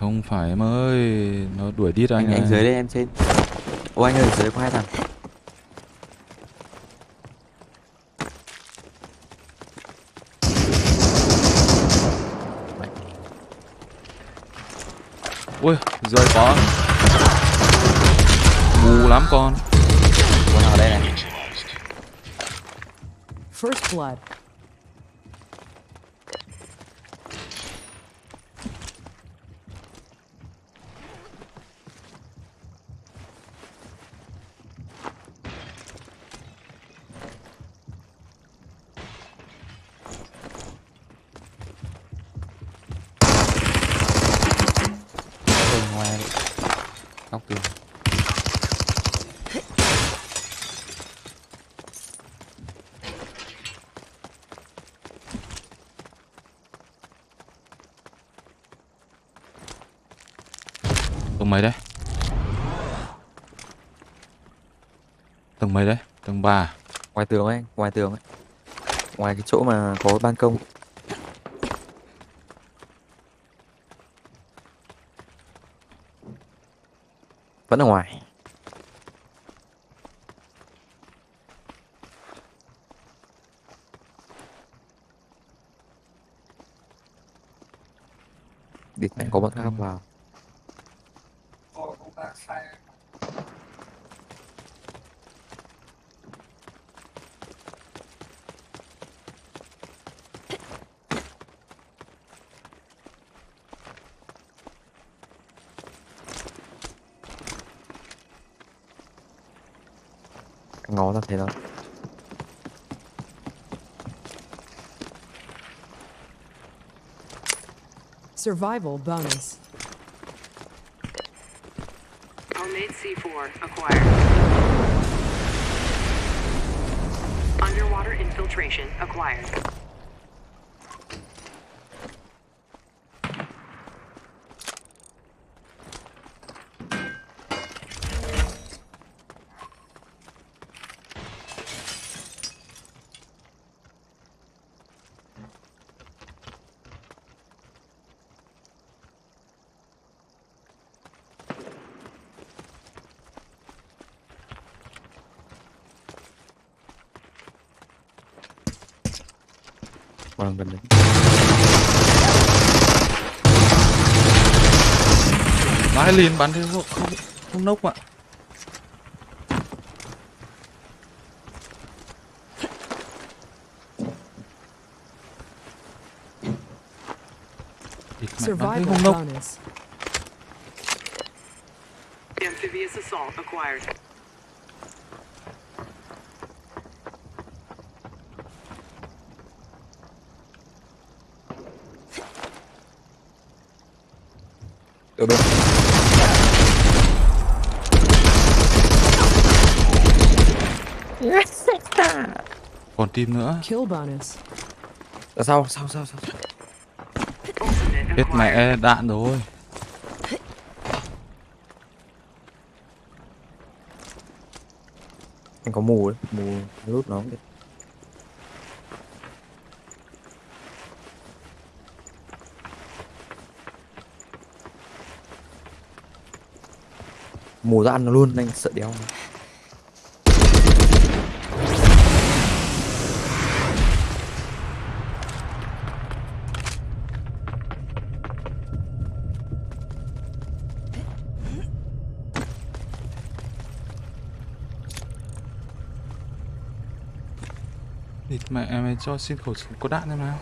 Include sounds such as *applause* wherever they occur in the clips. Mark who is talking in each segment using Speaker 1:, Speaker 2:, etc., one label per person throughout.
Speaker 1: Không phải em ơi, nó đuổi đít anh
Speaker 2: anh, anh dưới đây em trên ô anh ơi dưới đây có hai thằng
Speaker 1: Ui, rơi có. Mù lắm con.
Speaker 2: con nào ở đây này
Speaker 3: First blood.
Speaker 2: ở ngoài góc tường
Speaker 1: Tầng mấy đấy? Tầng mấy đấy? Tầng 3. À?
Speaker 2: ngoài tường ấy, ngoài tường ấy ngoài cái chỗ mà có ban công vẫn ở ngoài Địt mạnh có bọn khác vào ngó ra thấy nó
Speaker 3: Survival bonus.
Speaker 4: Homemade C4 acquired. Underwater infiltration acquired.
Speaker 2: Gần đấy
Speaker 1: Vãi liền bắn thế không, không, không nốc ạ.
Speaker 3: Survival bonus.
Speaker 4: Amphibious assault acquired.
Speaker 2: ở bên
Speaker 1: Còn team nữa.
Speaker 3: Kill bonus.
Speaker 2: ở sau sau sau sau
Speaker 4: Ultimate
Speaker 1: Hết mẹ đạn rồi.
Speaker 2: anh có mù đấy mù lút nó được mù ra ăn nó luôn anh sợ đéo
Speaker 1: mẹ mày cho xin khẩu súng có đạn em nào.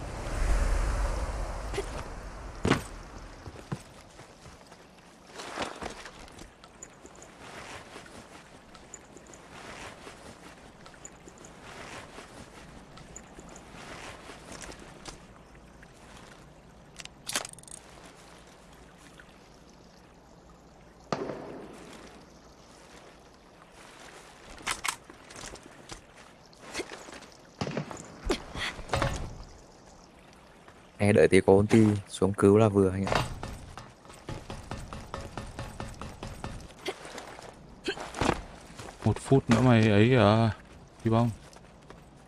Speaker 2: Nghe đợi tí có ulti xuống cứu là vừa anh ạ.
Speaker 1: Một phút nữa mày ấy à, đi bông.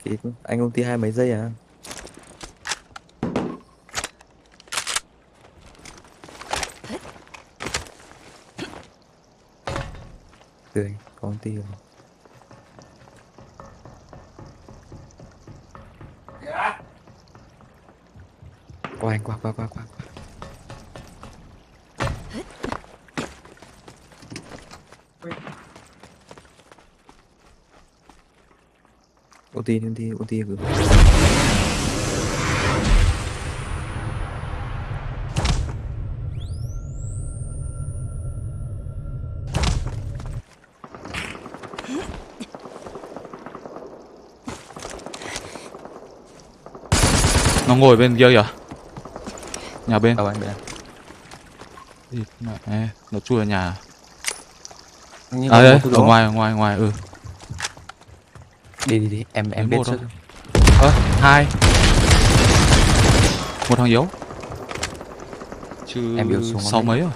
Speaker 2: Thì anh ulti hai mấy giây à?
Speaker 5: Tươi, có ulti rồi. Qua anh qua qua qua qua qua. ô đi, ô ulti gửi
Speaker 1: Nó ngồi bên kia kìa. Nhà bên.
Speaker 5: anh bên
Speaker 1: Địt mẹ, nó chui vào nhà.
Speaker 5: Nhưng
Speaker 1: À
Speaker 5: một thứ
Speaker 1: ở ngoài, ở ngoài, ngoài, ừ.
Speaker 5: đi đi đi em em biết trước.
Speaker 1: Ơ, hai. Một thằng yếu. Chứ
Speaker 5: Em yếu xuống
Speaker 1: sáu mấy rồi.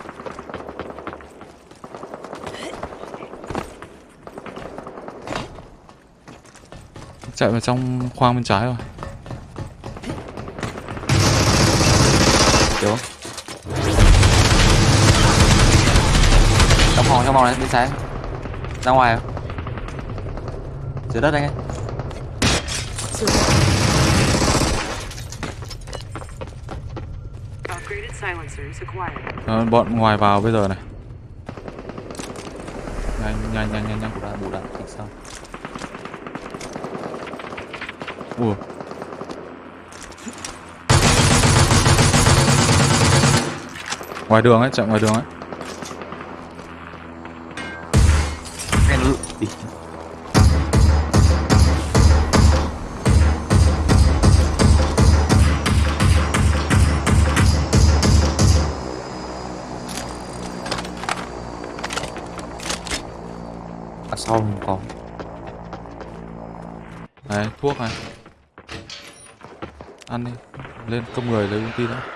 Speaker 1: Chạy vào trong khoang bên trái rồi.
Speaker 5: Hiểu Trong phòng, trong phòng này, bên trái Ra ngoài không? Dưới đất anh ấy
Speaker 4: acquired.
Speaker 1: Ờ, bọn ngoài vào bây giờ này. Nhanh, nhanh, nhanh, nhanh, nhanh.
Speaker 5: Bù đạn, bù đạn, thích sao
Speaker 1: Ủa. Ngoài đường ấy, chạy ngoài đường ấy.
Speaker 5: Ở sau không có
Speaker 1: Này, thuốc này. Ăn đi. Lên công người lấy ulti đó.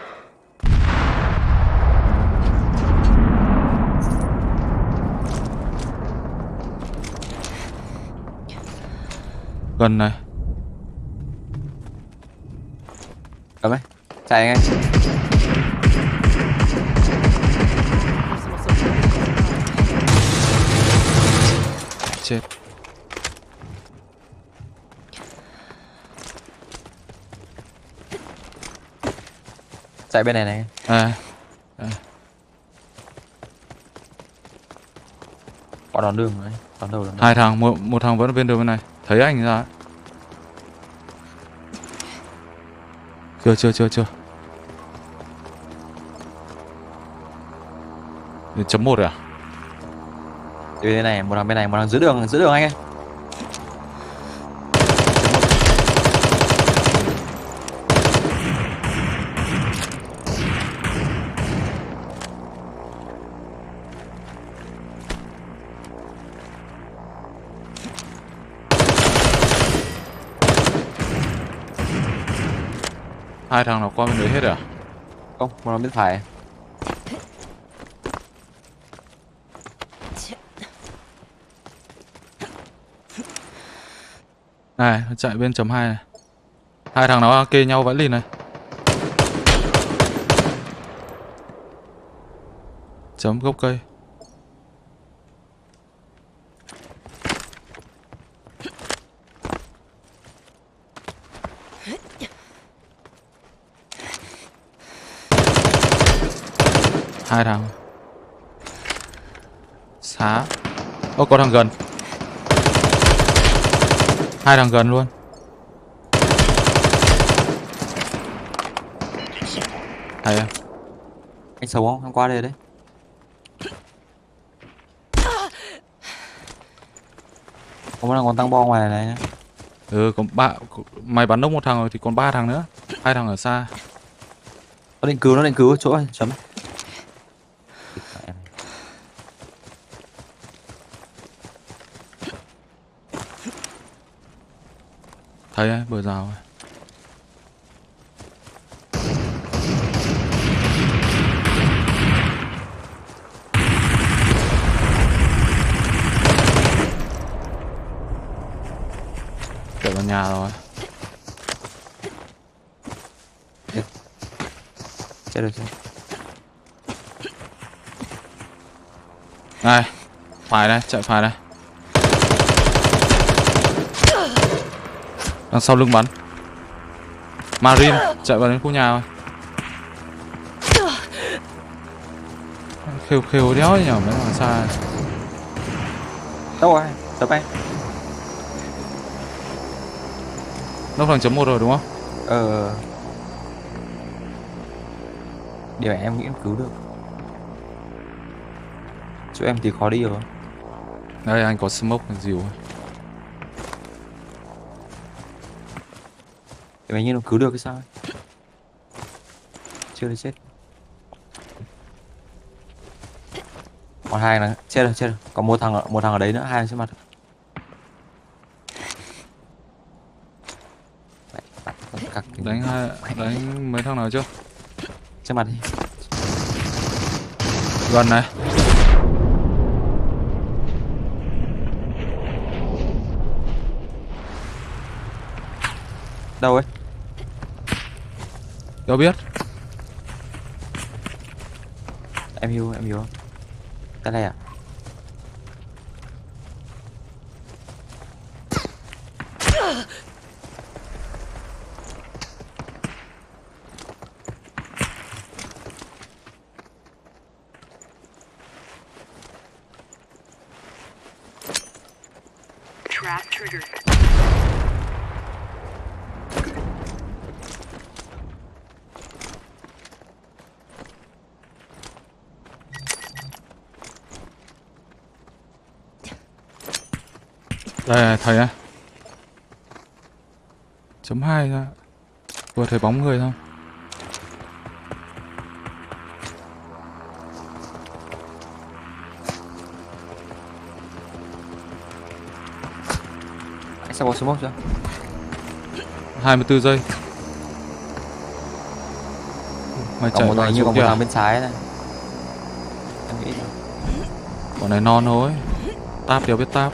Speaker 1: Gần này.
Speaker 5: Cấm ấy Chạy
Speaker 3: survival.
Speaker 1: Chết.
Speaker 5: Chạy bên này này
Speaker 1: À,
Speaker 5: Có đón đường rồi Đón đầu đón
Speaker 1: hai thằng, một, một thằng vẫn ở bên đường bên này. Thấy anh ra. Chưa, chưa, chưa, chưa. Chấm một rồi à?
Speaker 5: Từ bên này, một thằng bên này, một thằng dưới đường, dưới đường anh ơi
Speaker 1: Hai thằng nào qua bên đấy hết rồi à?
Speaker 5: Không, một thằng bên phải
Speaker 1: Này, nó chạy bên chấm 2 này. Hai thằng nó kê nhau vãi lìn này. Chấm gốc cây. Hai thằng. Xá. Ô có thằng gần. Hai thằng gần luôn. Hay em.
Speaker 5: Anh xấu không? Anh qua đây đấy Có thằng còn tăng bo ngoài này nhá
Speaker 1: Ừ, còn ba mày bắn nốc một thằng rồi thì còn ba thằng nữa. Hai thằng ở xa.
Speaker 5: Nó định cứu, nó định cứu chỗ này, chấm
Speaker 1: Thấy ấy, bờ rào ấy. Chạy vào nhà rồi.
Speaker 5: Chết rồi chết
Speaker 1: Này, Phải đây, chạy phải đây. Đằng sau lưng bắn. Marine chạy vào đến khu nhà rồi. Khêu khêu đéo nhở mấy thằng xa.
Speaker 5: đâu rồi tập anh
Speaker 1: Nó thằng chấm một rồi đúng không?
Speaker 5: ờ điều này em nghĩ em cứu được chỗ em thì khó đi rồi
Speaker 1: Đây anh có smoke dìu.
Speaker 5: Em ấy như nó cứu được cái sao ấy. Chưa chết Còn hai là chết rồi chết rồi Còn một thằng một thằng ở đấy nữa hai thằng trước mặt
Speaker 1: Đánh hai đánh mấy thằng nào chưa?
Speaker 5: trước mặt đi
Speaker 1: Gần này.
Speaker 5: đâu ấy
Speaker 1: đâu biết.
Speaker 5: em hiểu em hiểu cái này à
Speaker 1: Đây này, thầy này. Chấm hai ra. Vừa thấy bóng người không?
Speaker 5: anh sao có smoke chưa
Speaker 1: 24 giây. Mày chạy
Speaker 5: thằng như còn một
Speaker 1: kia.
Speaker 5: thằng bên trái này em nghĩ là-
Speaker 1: Bọn này non thôi. Táp đéo biết táp.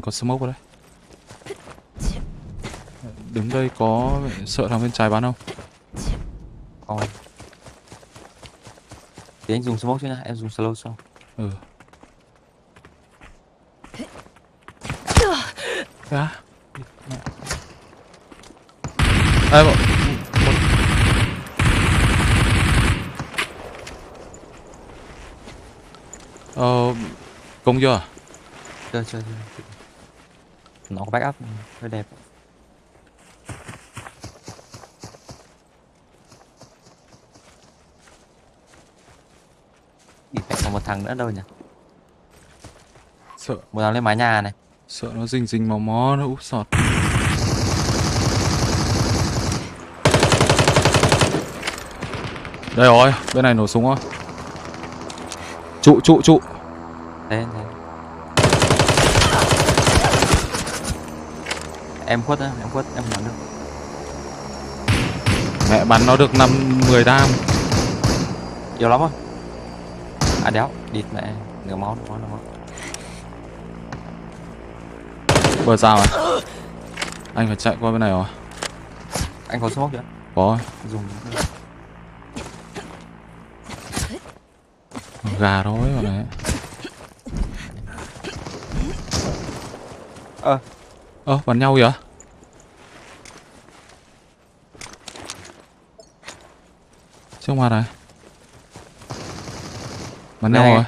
Speaker 1: Anh có smoke vào đây. Đứng đây có sợ thằng bên trái bắn không?
Speaker 5: còn thì anh dùng smoke chứ nha em dùng slow sau
Speaker 1: Ừ. Á. Ê, bọn... Ờ... Công chưa?
Speaker 5: chưa chưa chưa nó có backup hơi đẹp bị mẹ còn một thằng nữa đâu nhỉ
Speaker 1: Sợ,
Speaker 5: một thằng lên mái nhà này
Speaker 1: sợ nó rình rình mò mó, nó úp sọt. Đây rồi, bên này nổ súng rồi. Trụ, trụ, trụ.
Speaker 5: thế thế em khuất á em khuất em bắn được
Speaker 1: Mẹ bắn nó được 5 10 đam.
Speaker 5: nhiều lắm rồi à đéo địt mẹ nửa máu nửa máu nửa máu
Speaker 1: Bờ rào à? Anh phải chạy qua bên này rồi.
Speaker 5: anh có smoke chưa
Speaker 1: Có.
Speaker 5: dùng
Speaker 1: Gà thôi bọn này.
Speaker 5: Ơ
Speaker 1: Ơ, bắn nhau kìa. Trước mặt này. Bắn nhau rồi.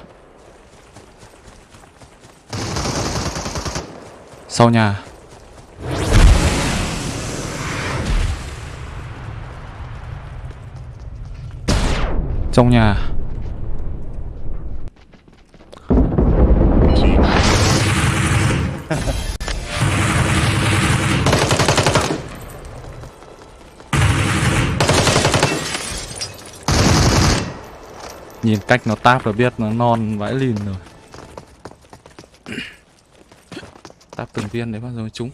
Speaker 1: Sau nhà. Trong nhà. *laughs* Nhìn cách nó táp là biết nó non vãi lìn rồi. *coughs* Táp từng viên đấy bao giờ mới trúng